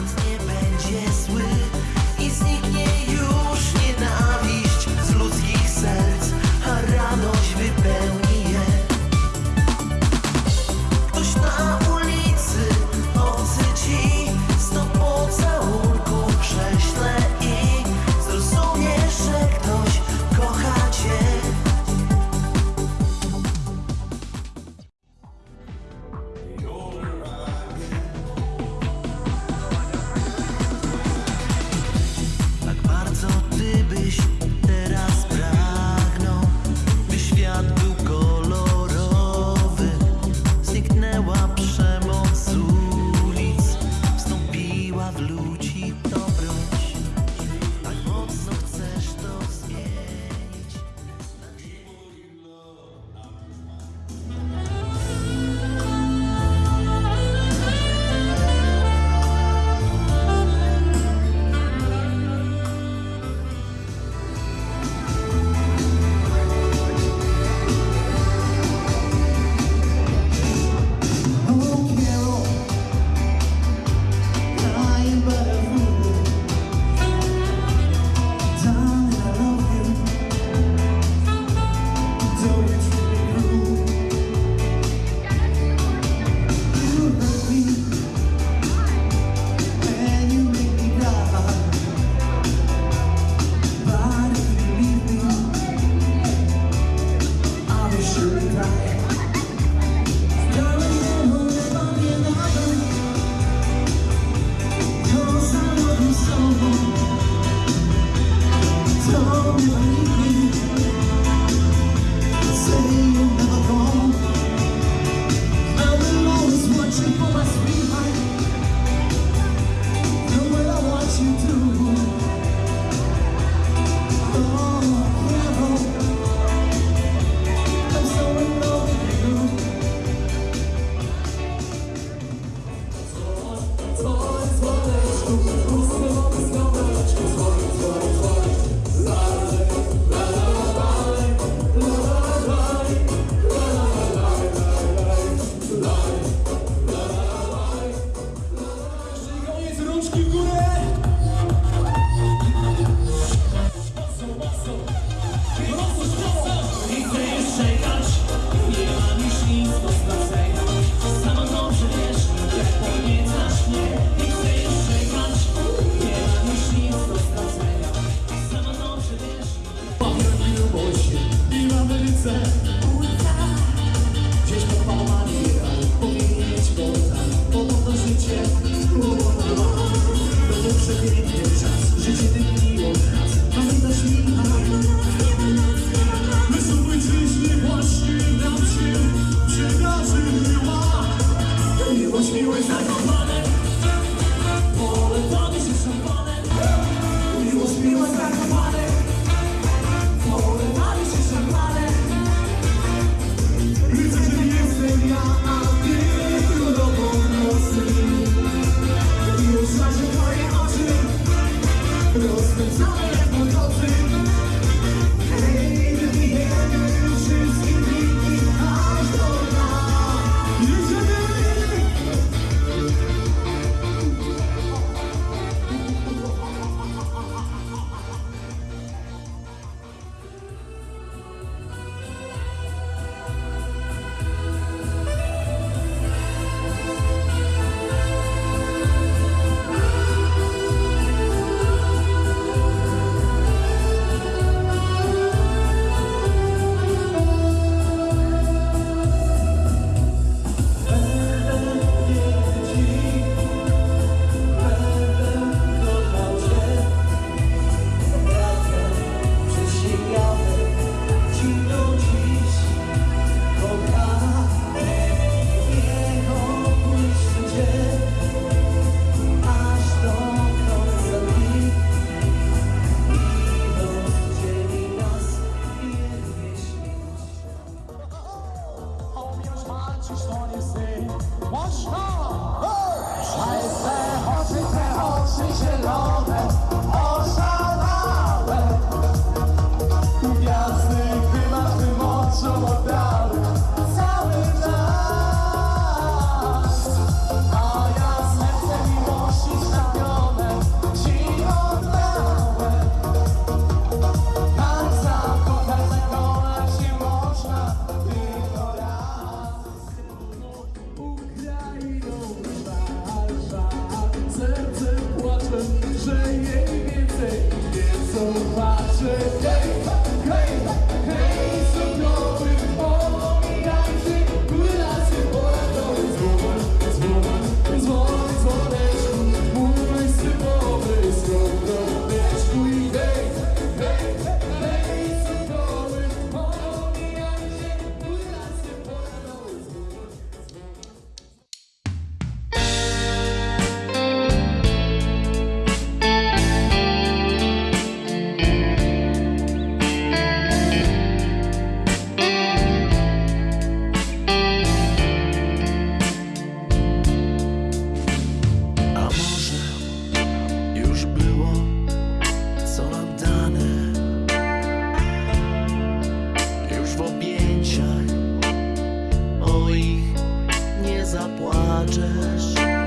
I'm still 时间。Someone zapłaczesz.